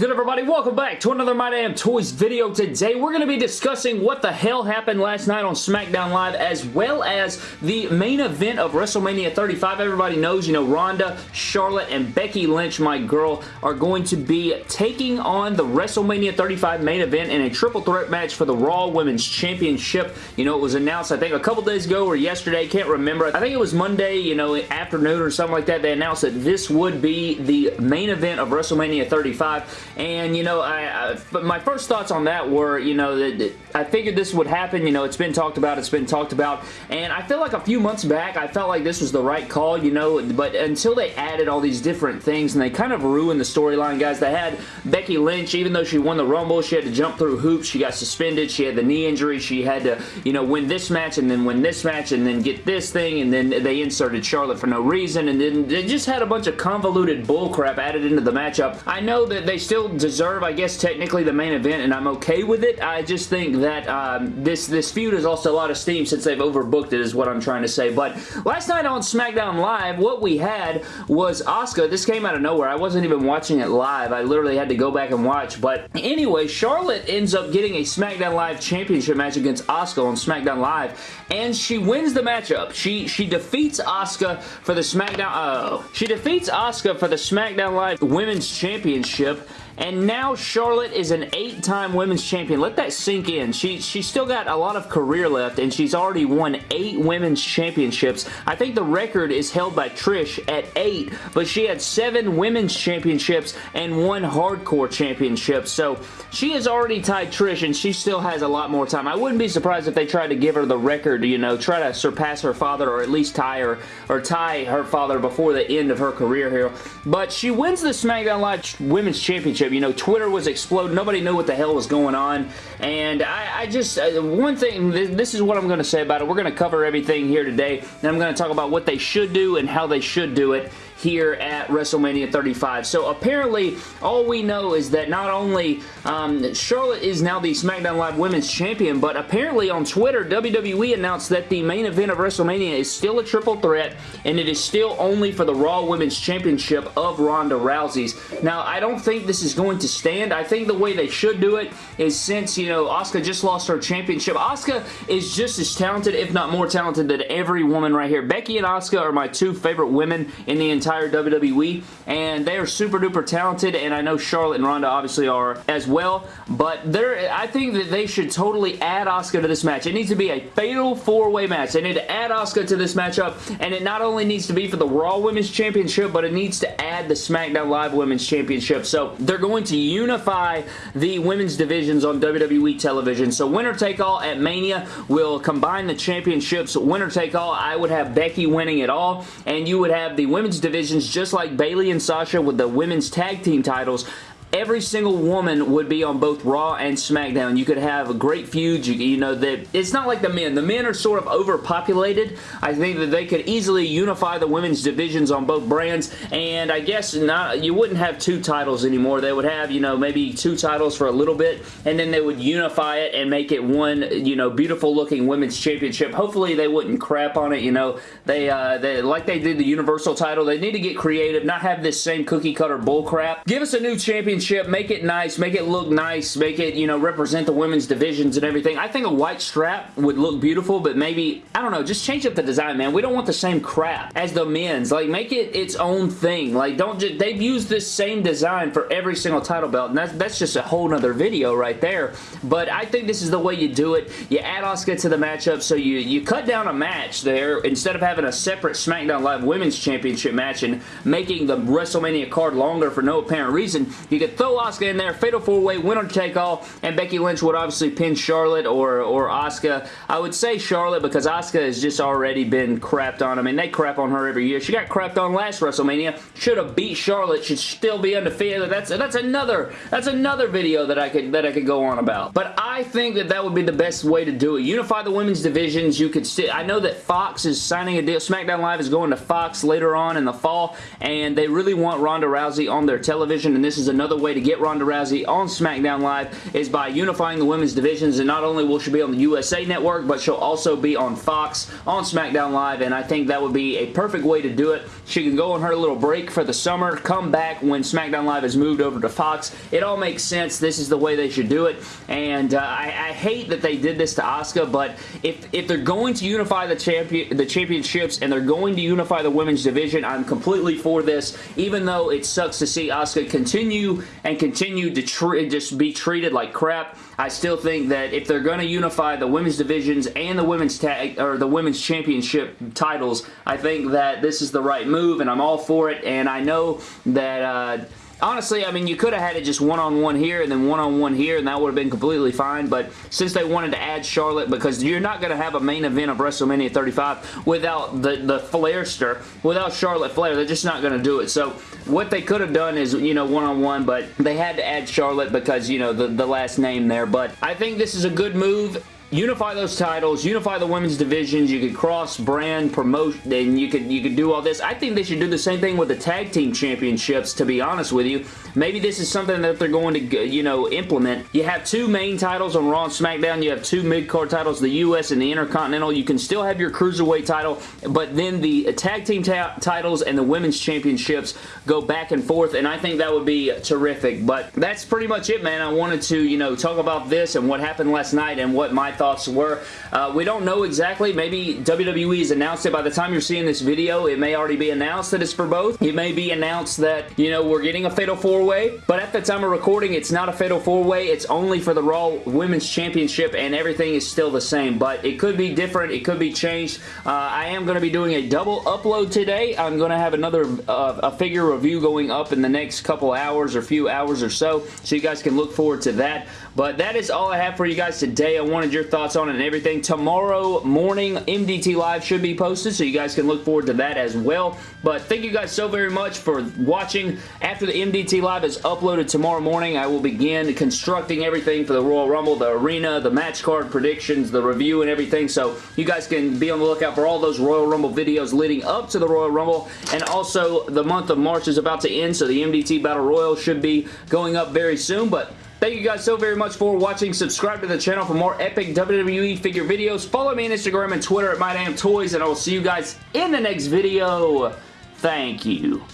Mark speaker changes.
Speaker 1: good everybody? Welcome back to another My Damn Toys video. Today we're going to be discussing what the hell happened last night on SmackDown Live as well as the main event of WrestleMania 35. Everybody knows, you know, Ronda, Charlotte, and Becky Lynch, my girl, are going to be taking on the WrestleMania 35 main event in a triple threat match for the Raw Women's Championship. You know, it was announced I think a couple days ago or yesterday, can't remember. I think it was Monday, you know, afternoon or something like that. They announced that this would be the main event of WrestleMania 35 and, you know, I, I my first thoughts on that were, you know, that I figured this would happen. You know, it's been talked about. It's been talked about. And I feel like a few months back, I felt like this was the right call, you know, but until they added all these different things and they kind of ruined the storyline, guys. They had Becky Lynch, even though she won the Rumble, she had to jump through hoops. She got suspended. She had the knee injury. She had to, you know, win this match and then win this match and then get this thing and then they inserted Charlotte for no reason and then they just had a bunch of convoluted bullcrap added into the matchup. I know that they still deserve, I guess, technically the main event, and I'm okay with it. I just think that um, this, this feud has lost a lot of steam since they've overbooked it, is what I'm trying to say. But last night on SmackDown Live, what we had was Asuka. This came out of nowhere. I wasn't even watching it live. I literally had to go back and watch. But anyway, Charlotte ends up getting a SmackDown Live championship match against Asuka on SmackDown Live, and she wins the matchup. She she defeats Asuka for the SmackDown. Uh, she defeats Asuka for the SmackDown Live Women's Championship and now Charlotte is an eight-time women's champion. Let that sink in. She, she's still got a lot of career left, and she's already won eight women's championships. I think the record is held by Trish at eight, but she had seven women's championships and one hardcore championship. So she has already tied Trish, and she still has a lot more time. I wouldn't be surprised if they tried to give her the record, you know, try to surpass her father or at least tie her, or tie her father before the end of her career here. But she wins the SmackDown Live Women's Championship you know, Twitter was exploding. Nobody knew what the hell was going on. And I, I just, uh, one thing, this, this is what I'm going to say about it. We're going to cover everything here today. And I'm going to talk about what they should do and how they should do it here at WrestleMania 35. So apparently, all we know is that not only um, Charlotte is now the SmackDown Live Women's Champion, but apparently on Twitter, WWE announced that the main event of WrestleMania is still a triple threat, and it is still only for the Raw Women's Championship of Ronda Rousey's. Now, I don't think this is going to stand. I think the way they should do it is since, you know, Asuka just lost her championship. Asuka is just as talented, if not more talented than every woman right here. Becky and Asuka are my two favorite women in the entire entire WWE, and they are super duper talented, and I know Charlotte and Ronda obviously are as well, but I think that they should totally add Asuka to this match. It needs to be a fatal four-way match. They need to add Asuka to this matchup, and it not only needs to be for the Raw Women's Championship, but it needs to add the SmackDown Live Women's Championship. So they're going to unify the women's divisions on WWE television. So winner take all at Mania will combine the championships. Winner take all, I would have Becky winning it all, and you would have the women's division divisions just like Bayley and Sasha with the women's tag team titles every single woman would be on both Raw and SmackDown. You could have a great feud. You, you know, that it's not like the men. The men are sort of overpopulated. I think that they could easily unify the women's divisions on both brands, and I guess not. you wouldn't have two titles anymore. They would have, you know, maybe two titles for a little bit, and then they would unify it and make it one, you know, beautiful looking women's championship. Hopefully they wouldn't crap on it, you know. They, uh, they like they did the Universal title. They need to get creative, not have this same cookie cutter bull crap. Give us a new championship championship, make it nice, make it look nice, make it, you know, represent the women's divisions and everything. I think a white strap would look beautiful, but maybe, I don't know, just change up the design, man. We don't want the same crap as the men's. Like, make it its own thing. Like, don't just, they've used this same design for every single title belt, and that's, that's just a whole nother video right there. But I think this is the way you do it. You add Asuka to the matchup, so you, you cut down a match there instead of having a separate SmackDown Live Women's Championship match and making the WrestleMania card longer for no apparent reason. You could throw Asuka in there, fatal four-way, winner take all, and Becky Lynch would obviously pin Charlotte or, or Asuka. I would say Charlotte because Asuka has just already been crapped on. I mean, they crap on her every year. She got crapped on last WrestleMania. Should have beat Charlotte. Should still be undefeated. That's that's another that's another video that I could that I could go on about. But I think that that would be the best way to do it. Unify the women's divisions. You could still. I know that Fox is signing a deal. SmackDown Live is going to Fox later on in the fall, and they really want Ronda Rousey on their television, and this is another way to get Ronda Rousey on SmackDown Live is by unifying the women's divisions, and not only will she be on the USA Network, but she'll also be on Fox on SmackDown Live, and I think that would be a perfect way to do it. She can go on her little break for the summer, come back when SmackDown Live has moved over to Fox. It all makes sense. This is the way they should do it, and uh, I, I, hate that they did this to Asuka, but if, if they're going to unify the, champion, the championships and they're going to unify the women's division, I'm completely for this, even though it sucks to see Asuka continue and continue to just be treated like crap. I still think that if they're going to unify the women's divisions and the women's tag or the women's championship titles, I think that this is the right move, and I'm all for it. And I know that. Uh, Honestly, I mean, you could have had it just one-on-one -on -one here and then one-on-one -on -one here, and that would have been completely fine, but since they wanted to add Charlotte, because you're not going to have a main event of WrestleMania 35 without the, the Flairster, without Charlotte Flair, they're just not going to do it. So, what they could have done is, you know, one-on-one, -on -one, but they had to add Charlotte because, you know, the, the last name there, but I think this is a good move unify those titles, unify the women's divisions, you could cross brand promotion, and you could you could do all this. I think they should do the same thing with the tag team championships, to be honest with you. Maybe this is something that they're going to, you know, implement. You have two main titles on Raw and SmackDown. You have two mid-card titles, the U.S. and the Intercontinental. You can still have your Cruiserweight title, but then the tag team titles and the women's championships go back and forth, and I think that would be terrific. But that's pretty much it, man. I wanted to, you know, talk about this and what happened last night and what my thoughts were. Uh, we don't know exactly. Maybe WWE has announced it. By the time you're seeing this video, it may already be announced that it's for both. It may be announced that, you know, we're getting a Fatal 4-Way, but at the time of recording, it's not a Fatal 4-Way. It's only for the Raw Women's Championship, and everything is still the same, but it could be different. It could be changed. Uh, I am going to be doing a double upload today. I'm going to have another uh, a figure review going up in the next couple hours or few hours or so, so you guys can look forward to that. But that is all I have for you guys today. I wanted your thoughts on it and everything. Tomorrow morning, MDT Live should be posted, so you guys can look forward to that as well. But thank you guys so very much for watching. After the MDT Live is uploaded tomorrow morning, I will begin constructing everything for the Royal Rumble, the arena, the match card predictions, the review and everything. So you guys can be on the lookout for all those Royal Rumble videos leading up to the Royal Rumble. And also, the month of March is about to end, so the MDT Battle Royal should be going up very soon. But Thank you guys so very much for watching. Subscribe to the channel for more epic WWE figure videos. Follow me on Instagram and Twitter at MyDamnToys, and I will see you guys in the next video. Thank you.